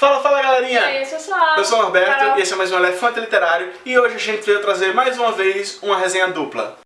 Fala, fala galerinha! E aí, pessoal? Eu sou o Norberto Carol. e esse é mais um Elefante Literário e hoje a gente veio trazer mais uma vez uma resenha dupla.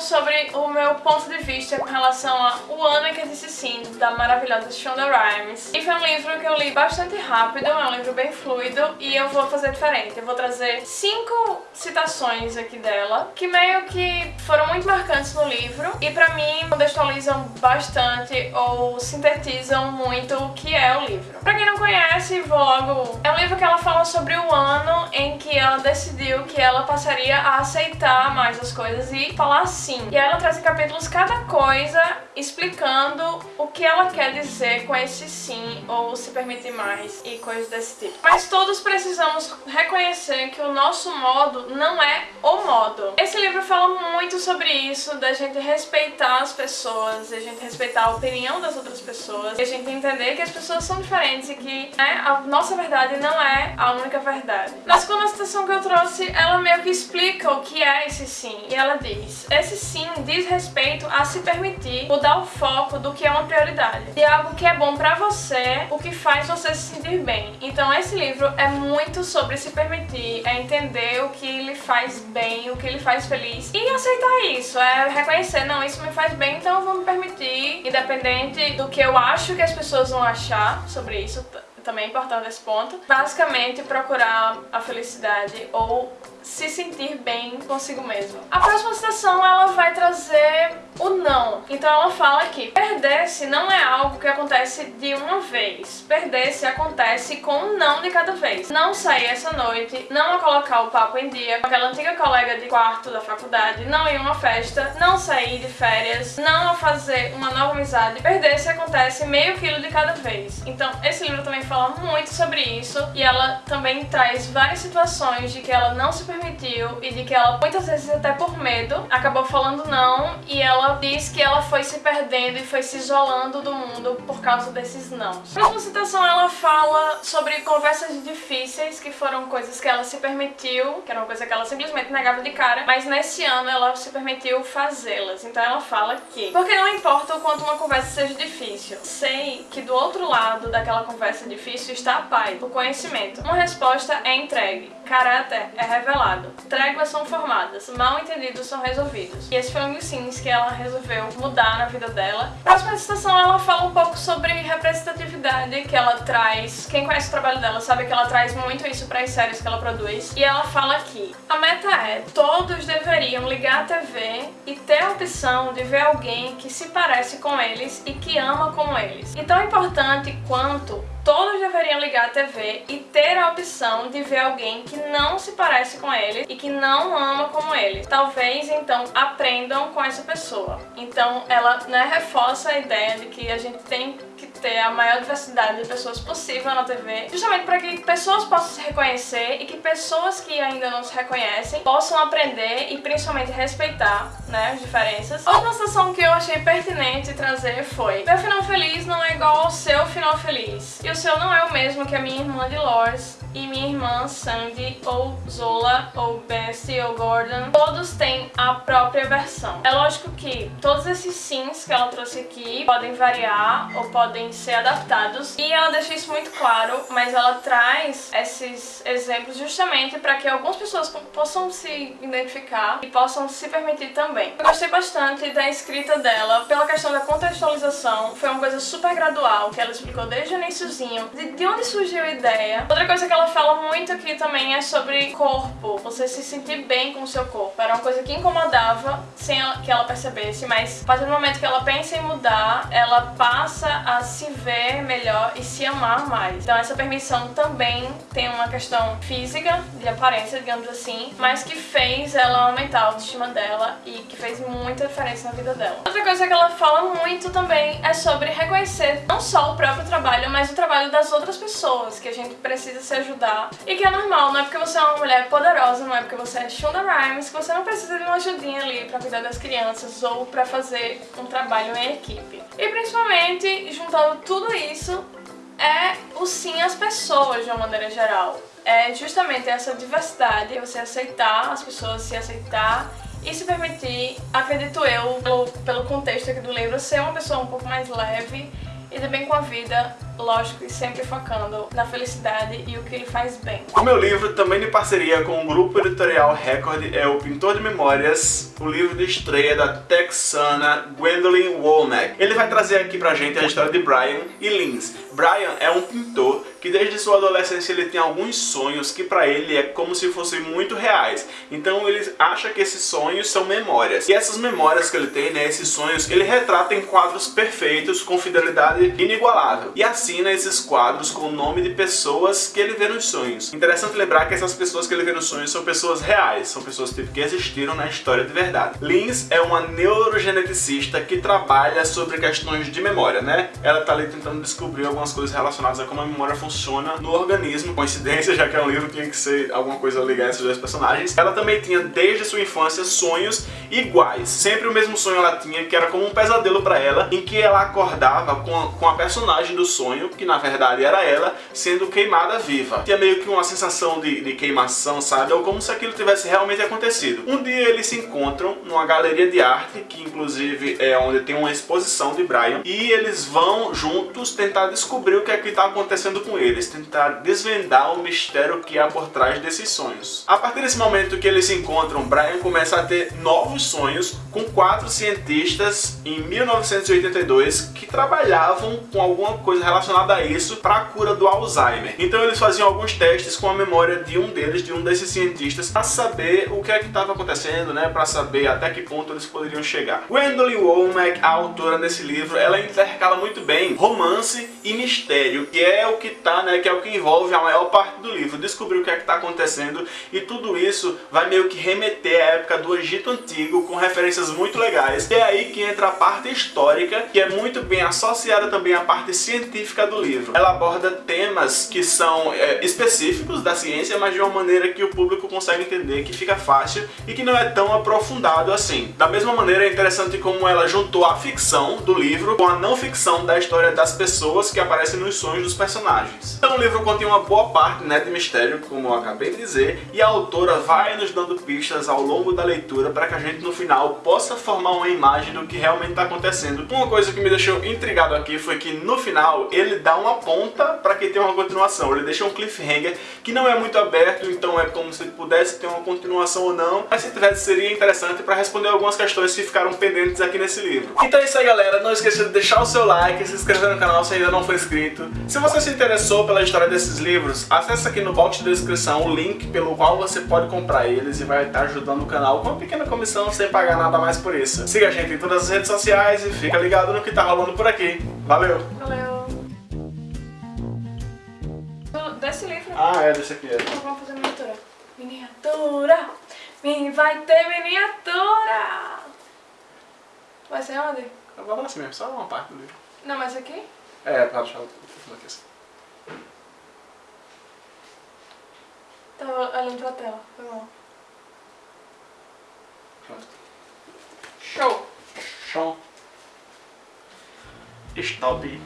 Sobre o meu ponto de vista com relação a O Ano em que Disse Sim, da maravilhosa Shonda Rhimes. E foi um livro que eu li bastante rápido, é um livro bem fluido e eu vou fazer diferente. Eu vou trazer cinco citações aqui dela, que meio que foram muito marcantes no livro e pra mim contextualizam bastante ou sintetizam muito o que é o livro. Pra quem não conhece, vou logo... É um livro que ela fala sobre o ano em que ela decidiu que ela passaria a aceitar mais as coisas e falar sim. E aí ela traz em capítulos cada coisa explicando o que ela quer dizer com esse sim ou se permitir mais e coisas desse tipo. Mas todos precisamos reconhecer que o nosso modo não é o modo. Esse livro fala muito sobre isso, da gente respeitar as pessoas, da gente respeitar a opinião das outras pessoas, e a gente entender que as pessoas são diferentes e que né, a nossa verdade não é a única verdade. Na segunda citação que eu trouxe, ela meio que explica o que é esse sim. E ela diz, esse sim diz respeito a se permitir mudar o foco do que é uma prioridade. De algo que é bom pra você, o que faz você se sentir bem. Então esse livro é muito sobre se permitir, é entender o que lhe faz bem, o que lhe faz feliz e aceitar isso, é reconhecer, não, isso me faz bem, então eu vou me permitir, independente do que eu acho que as pessoas vão achar sobre isso, também é importante esse ponto. Basicamente, procurar a felicidade ou se sentir bem consigo mesmo. A próxima citação, ela vai trazer o não. Então ela fala que perder-se não é algo que acontece de uma vez. Perder-se acontece com um não de cada vez. Não sair essa noite, não colocar o papo em dia com aquela antiga colega de quarto da faculdade, não ir a uma festa, não sair de férias, não fazer uma nova amizade. Perder-se acontece meio quilo de cada vez. Então esse livro também fala muito sobre isso e ela também traz várias situações de que ela não se permitiu e de que ela muitas vezes até por medo acabou falando não e ela diz que ela foi se perdendo e foi se isolando do mundo por causa desses não. A próxima citação ela fala sobre conversas difíceis que foram coisas que ela se permitiu, que era uma coisa que ela simplesmente negava de cara, mas nesse ano ela se permitiu fazê-las. Então ela fala que porque não importa o quanto uma conversa seja difícil, sei que do outro lado daquela conversa difícil está a paz, o conhecimento. Uma resposta é entregue, caráter é revelado, tréguas são formadas, mal entendidos são resolvidos. E esse foi um dos sims que ela resolveu mudar na vida dela. Próxima citação ela fala um pouco sobre representatividade que ela traz. Quem conhece o trabalho dela sabe que ela traz muito isso para as séries que ela produz. E ela fala que a meta é todos deveriam ligar a TV e ter a opção de ver alguém que se parece com eles e que ama como eles. E tão importante quanto Todos deveriam ligar a TV e ter a opção de ver alguém que não se parece com ele e que não ama como ele. Talvez, então, aprendam com essa pessoa. Então, ela né, reforça a ideia de que a gente tem ter a maior diversidade de pessoas possível na TV, justamente para que pessoas possam se reconhecer e que pessoas que ainda não se reconhecem possam aprender e principalmente respeitar né, as diferenças. Outra citação que eu achei pertinente trazer foi Meu final feliz não é igual ao seu final feliz. E o seu não é o mesmo que a minha irmã de Lors e minha irmã Sandy, ou Zola, ou Bessie, ou Gordon. Todos têm a própria versão. É lógico que todos esses sims que ela trouxe aqui podem variar ou podem ser adaptados e ela deixa isso muito claro, mas ela traz esses exemplos justamente para que algumas pessoas possam se identificar e possam se permitir também. Eu gostei bastante da escrita dela pela questão da contextualização, foi uma coisa super gradual que ela explicou desde o iníciozinho de, de onde surgiu a ideia. Outra coisa que ela fala muito aqui também é sobre corpo, você se sentir bem com o seu corpo. Era uma coisa que incomodava sem que ela percebesse, mas a partir do momento que ela pensa em mudar, ela passa a se ver melhor e se amar mais. Então essa permissão também tem uma questão física, de aparência, digamos assim, mas que fez ela aumentar a autoestima dela e que fez muita diferença na vida dela. Outra coisa que ela fala muito também é sobre reconhecer não só o próprio trabalho, mas o trabalho das outras pessoas, que a gente precisa se ajudar e que é normal, não é porque você é uma mulher poderosa, não é porque você é Shonda Rhimes, que você não precisa de uma ajudinha ali pra cuidar das crianças ou pra fazer um trabalho em equipe. E principalmente, juntando tudo isso, é o sim às pessoas de uma maneira geral. É justamente essa diversidade, você aceitar as pessoas, se aceitar e se permitir, acredito eu, pelo, pelo contexto aqui do livro, ser uma pessoa um pouco mais leve e bem com a vida, lógico, e sempre focando na felicidade e o que ele faz bem. O meu livro, também em parceria com o grupo editorial Record, é O Pintor de Memórias, o livro de estreia da texana Gwendolyn Womack. Ele vai trazer aqui pra gente a história de Brian e Lins. Brian é um pintor que desde sua adolescência ele tem alguns sonhos que para ele é como se fossem muito reais. Então ele acha que esses sonhos são memórias. E essas memórias que ele tem, né, esses sonhos, ele retrata em quadros perfeitos, com fidelidade inigualável. E assina esses quadros com o nome de pessoas que ele vê nos sonhos. Interessante lembrar que essas pessoas que ele vê nos sonhos são pessoas reais, são pessoas que existiram na história de verdade. Lins é uma neurogeneticista que trabalha sobre questões de memória, né? Ela tá ali tentando descobrir algumas coisas relacionadas a como a memória funciona funciona no organismo. Coincidência, já que é um livro, tinha que ser alguma coisa ligada a esses dois personagens. Ela também tinha, desde sua infância, sonhos iguais. Sempre o mesmo sonho ela tinha, que era como um pesadelo para ela, em que ela acordava com a, com a personagem do sonho, que na verdade era ela, sendo queimada viva. Tinha meio que uma sensação de, de queimação, sabe? Ou como se aquilo tivesse realmente acontecido. Um dia eles se encontram numa galeria de arte, que inclusive é onde tem uma exposição de Brian, e eles vão juntos tentar descobrir o que é que está acontecendo com eles, tentar desvendar o mistério que há por trás desses sonhos. A partir desse momento que eles se encontram, Brian começa a ter novos sonhos com quatro cientistas em 1982 que trabalhavam com alguma coisa relacionada a isso para a cura do Alzheimer. Então eles faziam alguns testes com a memória de um deles, de um desses cientistas, para saber o que é que estava acontecendo, né, para saber até que ponto eles poderiam chegar. Gwendolyn Womack, a autora desse livro, ela intercala muito bem romance e mistério, que é o que tá, né, que é o que envolve a maior parte do livro, descobrir o que é que está acontecendo e tudo isso vai meio que remeter à época do Egito Antigo com referências muito legais. E é aí que entra a parte histórica, que é muito bem associada também à parte científica do livro. Ela aborda temas que são é, específicos da ciência, mas de uma maneira que o público consegue entender, que fica fácil e que não é tão aprofundado assim. Da mesma maneira, é interessante como ela juntou a ficção do livro com a não ficção da história das pessoas que aparecem nos sonhos dos personagens. Então o livro contém uma boa parte né, de mistério, como eu acabei de dizer, e a autora vai nos dando pistas ao longo da leitura para que a gente no final possa formar uma imagem do que realmente está acontecendo. Uma coisa que me deixou intrigado aqui foi que no final ele dá uma ponta para que tenha uma continuação. Ele deixa um cliffhanger que não é muito aberto, então é como se pudesse ter uma continuação ou não, mas se tivesse seria interessante para responder algumas questões que ficaram pendentes aqui nesse livro. Então é isso aí galera, não esqueça de deixar o seu like, se inscrever no canal se ainda não for inscrito. Se você se interessou pela história desses livros, acesse aqui no box de descrição o link pelo qual você pode comprar eles e vai estar ajudando o canal com uma pequena comissão sem pagar nada mais por isso. Siga a gente em todas as redes sociais e fica ligado no que tá rolando por aqui. Valeu! Valeu! Desse livro. Ah, é, desse aqui. É. Então vamos fazer miniatura. Miniatura! Mini vai ter miniatura! Vai ser onde? Eu vou lá assim mesmo, só uma parte do livro. Não, mas aqui? É, pra deixar o aqui assim. Tava olhando pra tela, foi mal. Stabi